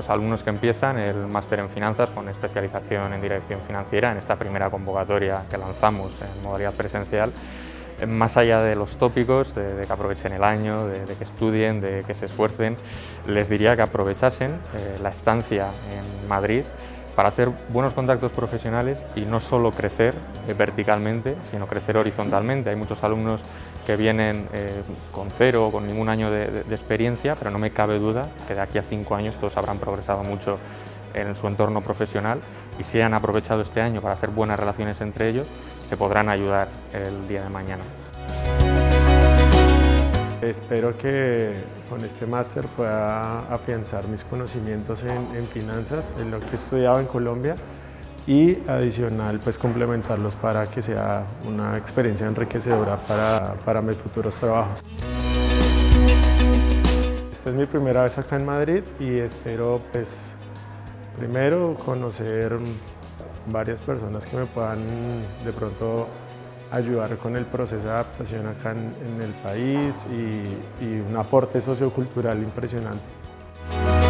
los alumnos que empiezan el máster en finanzas con especialización en dirección financiera en esta primera convocatoria que lanzamos en modalidad presencial. Más allá de los tópicos, de, que aprovechen el año, de, que estudien, de que se esfuercen, les diría que aprovechasen eh, la estancia en Madrid para hacer buenos contactos profesionales y no solo crecer eh, verticalmente, sino crecer horizontalmente. Hay muchos alumnos que vienen eh, con cero o con ningún año de, experiencia, pero no me cabe duda que de aquí a cinco años todos habrán progresado mucho en su entorno profesional y si han aprovechado este año para hacer buenas relaciones entre ellos, se podrán ayudar el día de mañana. Espero que con este máster pueda afianzar mis conocimientos en, finanzas, en lo que he estudiado en Colombia y adicional pues complementarlos para que sea una experiencia enriquecedora para, para mis futuros trabajos. Esta es mi primera vez acá en Madrid y espero pues primero conocer varias personas que me puedan de pronto ayudar con el proceso de adaptación acá en, el país y, y un aporte sociocultural impresionante.